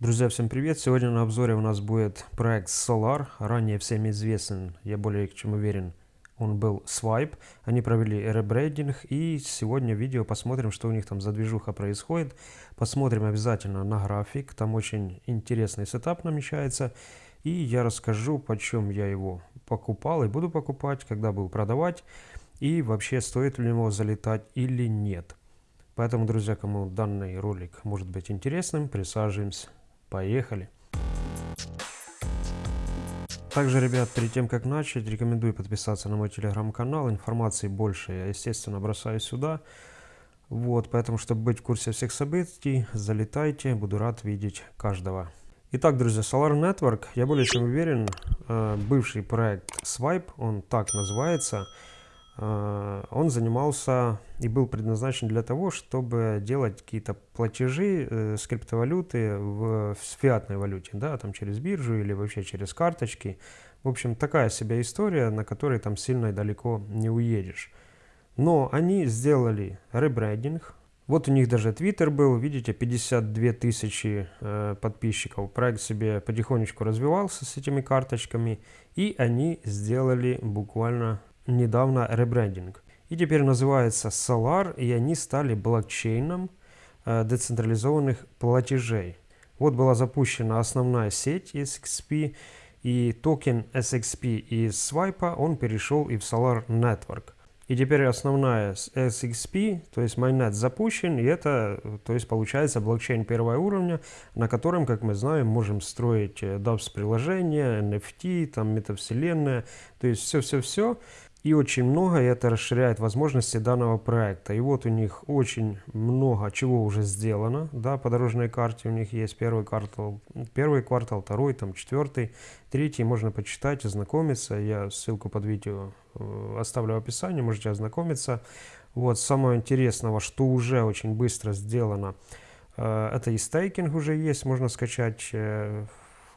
Друзья, всем привет! Сегодня на обзоре у нас будет проект Solar, ранее всем известен, я более чем уверен, он был Swipe. Они провели ребрейдинг и сегодня видео посмотрим, что у них там за движуха происходит. Посмотрим обязательно на график, там очень интересный сетап намечается. И я расскажу, почем я его покупал и буду покупать, когда буду продавать. И вообще стоит ли его залетать или нет. Поэтому, друзья, кому данный ролик может быть интересным, присаживаемся Поехали! Также, ребят, перед тем, как начать, рекомендую подписаться на мой телеграм-канал. Информации больше я, естественно, бросаю сюда. Вот, поэтому, чтобы быть в курсе всех событий, залетайте, буду рад видеть каждого. Итак, друзья, Solar Network, я более чем уверен, э, бывший проект Swipe, он так называется, он занимался и был предназначен для того, чтобы делать какие-то платежи э, с криптовалюты в, в фиатной валюте, да, там через биржу или вообще через карточки. В общем, такая себе история, на которой там сильно и далеко не уедешь. Но они сделали ребрендинг. Вот у них даже Twitter был, видите, 52 тысячи э, подписчиков. Проект себе потихонечку развивался с этими карточками. И они сделали буквально недавно ребрендинг. И теперь называется Solar, и они стали блокчейном э, децентрализованных платежей. Вот была запущена основная сеть SXP, и токен SXP из Swipe он перешел и в Solar Network. И теперь основная SXP, то есть Mainnet запущен, и это, то есть получается блокчейн первого уровня, на котором, как мы знаем, можем строить DApps приложения, NFT, там метавселенная, то есть все-все-все и очень много, и это расширяет возможности данного проекта. И вот у них очень много чего уже сделано, да, по дорожной карте у них есть первый квартал, первый квартал, второй, там, четвертый, третий, можно почитать, ознакомиться, я ссылку под видео э, оставлю в описании, можете ознакомиться. Вот, самого интересного, что уже очень быстро сделано, э, это и стейкинг уже есть, можно скачать э,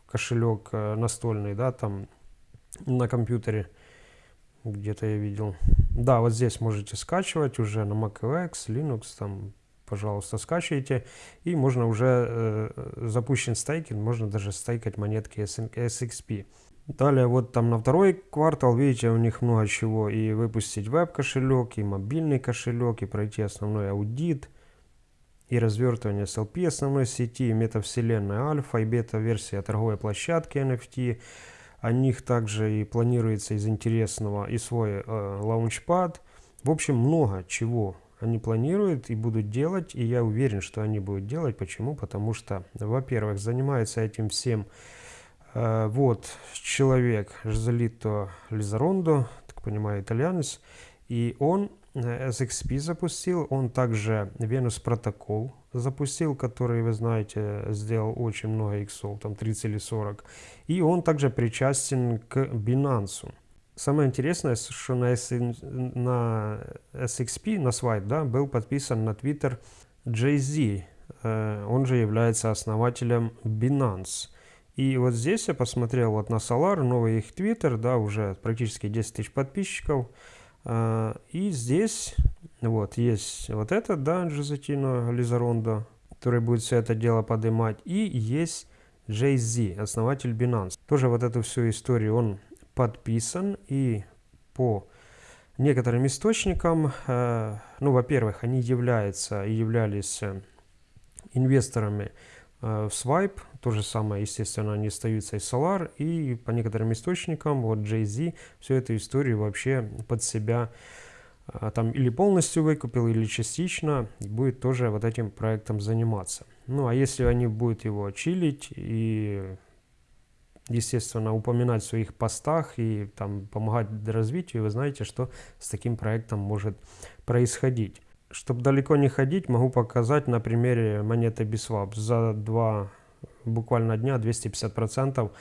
кошелек настольный, да, там, на компьютере, где-то я видел. Да, вот здесь можете скачивать уже на macOS, Linux, там, пожалуйста, скачивайте. И можно уже э, запущен стейкинг, можно даже стейкать монетки SXP. Далее вот там на второй квартал, видите, у них много чего. И выпустить веб-кошелек, и мобильный кошелек, и пройти основной аудит, и развертывание SLP основной сети, метавселенная альфа и бета-версия торговой площадки NFT, о них также и планируется из интересного и свой э, лаунчпад. В общем, много чего они планируют и будут делать, и я уверен, что они будут делать. Почему? Потому что, во-первых, занимается этим всем э, вот человек Жозелито Лизарондо, так понимаю, итальянец, и он SXP запустил, он также Venus протокол запустил, который, вы знаете, сделал очень много иксов, там 30 или 40. И он также причастен к Binance. Самое интересное, что на, на SXP, на Swipe, да, был подписан на Twitter Jay-Z. Э, он же является основателем Binance. И вот здесь я посмотрел вот на Solar, новый их Twitter, да, уже практически 10 тысяч подписчиков. А, и здесь вот есть вот этот, да, Джозетино Лизарондо, который будет все это дело поднимать. И есть Jay-Z, основатель Binance. Тоже вот эту всю историю он подписан. И по некоторым источникам, э, ну, во-первых, они являются и являлись инвесторами в Swipe, то же самое, естественно, они остаются и Solar, и по некоторым источникам, вот Jay-Z всю эту историю вообще под себя а, там или полностью выкупил, или частично, и будет тоже вот этим проектом заниматься. Ну, а если они будут его чилить и, естественно, упоминать в своих постах и там помогать развитию, вы знаете, что с таким проектом может происходить. Чтобы далеко не ходить, могу показать на примере монеты Biswap. За два буквально дня 250%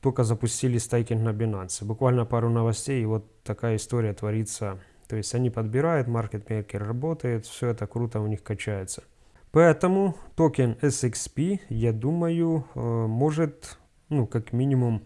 только запустили стейкинг на Binance. Буквально пару новостей, и вот такая история творится. То есть они подбирают, маркетмейкер работает, все это круто у них качается. Поэтому токен SXP, я думаю, э, может, ну, как минимум,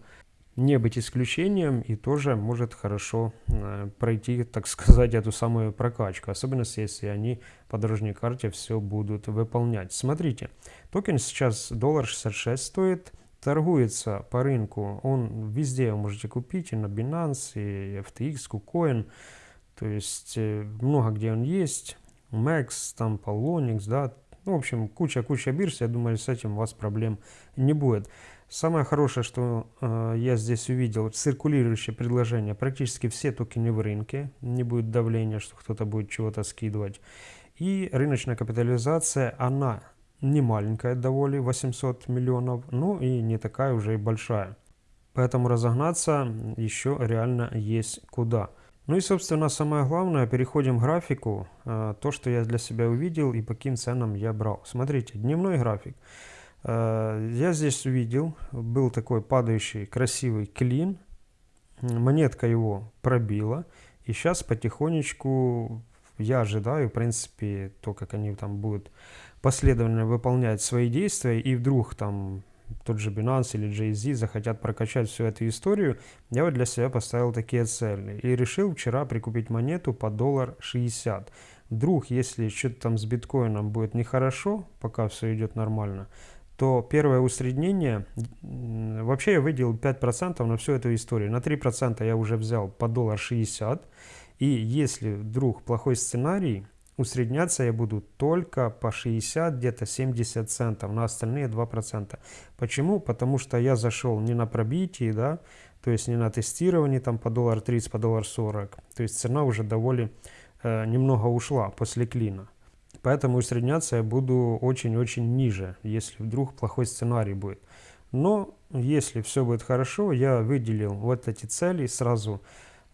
не быть исключением и тоже может хорошо э, пройти, так сказать, эту самую прокачку. Особенно если они по дорожной карте все будут выполнять. Смотрите, токен сейчас доллар 66 стоит, торгуется по рынку, он везде вы можете купить, и на Binance, и FTX, KuCoin, то есть э, много где он есть, Max, там Polonix, да, ну, в общем, куча-куча бирж, я думаю, с этим у вас проблем не будет. Самое хорошее, что э, я здесь увидел, циркулирующее предложение. Практически все токены в рынке. Не будет давления, что кто-то будет чего-то скидывать. И рыночная капитализация, она не маленькая довольно, 800 миллионов, ну и не такая уже и большая. Поэтому разогнаться еще реально есть куда. Ну и, собственно, самое главное, переходим к графику. Э, то, что я для себя увидел и по каким ценам я брал. Смотрите, дневной график. Э, я здесь увидел, был такой падающий красивый клин, монетка его пробила, и сейчас потихонечку я ожидаю, в принципе, то, как они там будут последовательно выполнять свои действия, и вдруг там тот же Binance или Jay-Z захотят прокачать всю эту историю, я вот для себя поставил такие цели. И решил вчера прикупить монету по доллар 60. Вдруг, если что-то там с биткоином будет нехорошо, пока все идет нормально, то первое усреднение, вообще я выделил 5% на всю эту историю. На 3% я уже взял по доллар 60. И если вдруг плохой сценарий, усредняться я буду только по 60, где-то 70 центов, на остальные 2%. Почему? Потому что я зашел не на пробитии, да, то есть не на тестировании там по доллар 30, по доллар 40. То есть цена уже довольно э, немного ушла после клина. Поэтому усредняться я буду очень-очень ниже, если вдруг плохой сценарий будет. Но если все будет хорошо, я выделил вот эти цели, сразу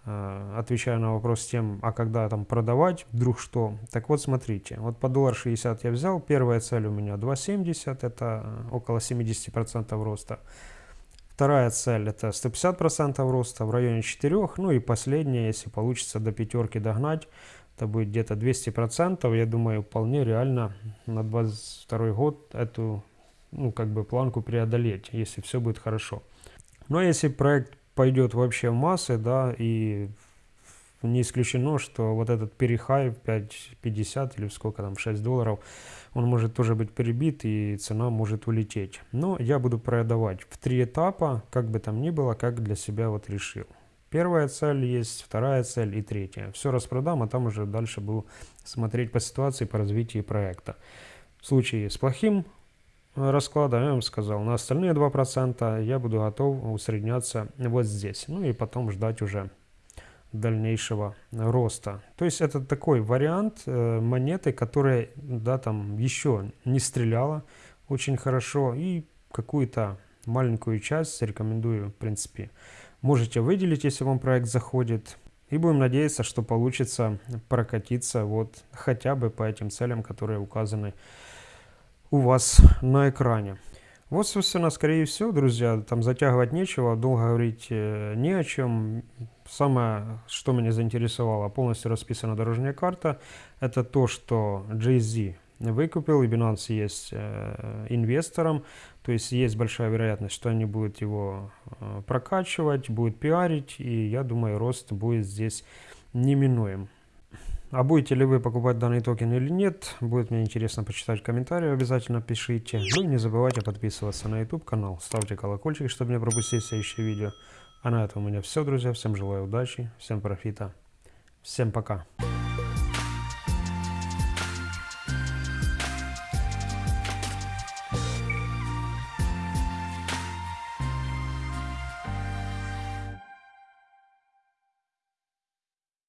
э, отвечаю на вопрос тем, а когда там продавать, вдруг что. Так вот, смотрите, вот по доллар 60 я взял, первая цель у меня 2,70, это около 70% роста. Вторая цель это 150% роста в районе 4, ну и последняя, если получится до пятерки догнать, это будет где-то 200%. Я думаю, вполне реально на 22 год эту ну, как бы планку преодолеть, если все будет хорошо. Но если проект пойдет вообще в массы, да, и не исключено, что вот этот перехай 5.50 или сколько там, 6 долларов, он может тоже быть перебит и цена может улететь. Но я буду продавать в три этапа, как бы там ни было, как для себя вот решил. Первая цель есть, вторая цель и третья. Все распродам, а там уже дальше буду смотреть по ситуации, по развитию проекта. В случае с плохим э, раскладом, я вам сказал, на остальные 2% я буду готов усредняться вот здесь. Ну и потом ждать уже дальнейшего роста. То есть это такой вариант э, монеты, которая да, там еще не стреляла очень хорошо и какую-то маленькую часть рекомендую в принципе можете выделить, если вам проект заходит. И будем надеяться, что получится прокатиться вот хотя бы по этим целям, которые указаны у вас на экране. Вот, собственно, скорее всего, друзья, там затягивать нечего, долго говорить э, не о чем. Самое, что меня заинтересовало, полностью расписана дорожная карта, это то, что Jay-Z выкупил, и Binance есть э, инвестором, то есть есть большая вероятность, что они будут его э, прокачивать, будут пиарить, и я думаю, рост будет здесь неминуем. А будете ли вы покупать данный токен или нет, будет мне интересно почитать в комментариях, обязательно пишите. Ну и не забывайте подписываться на YouTube канал, ставьте колокольчик, чтобы не пропустить следующие видео. А на этом у меня все, друзья. Всем желаю удачи, всем профита, всем пока.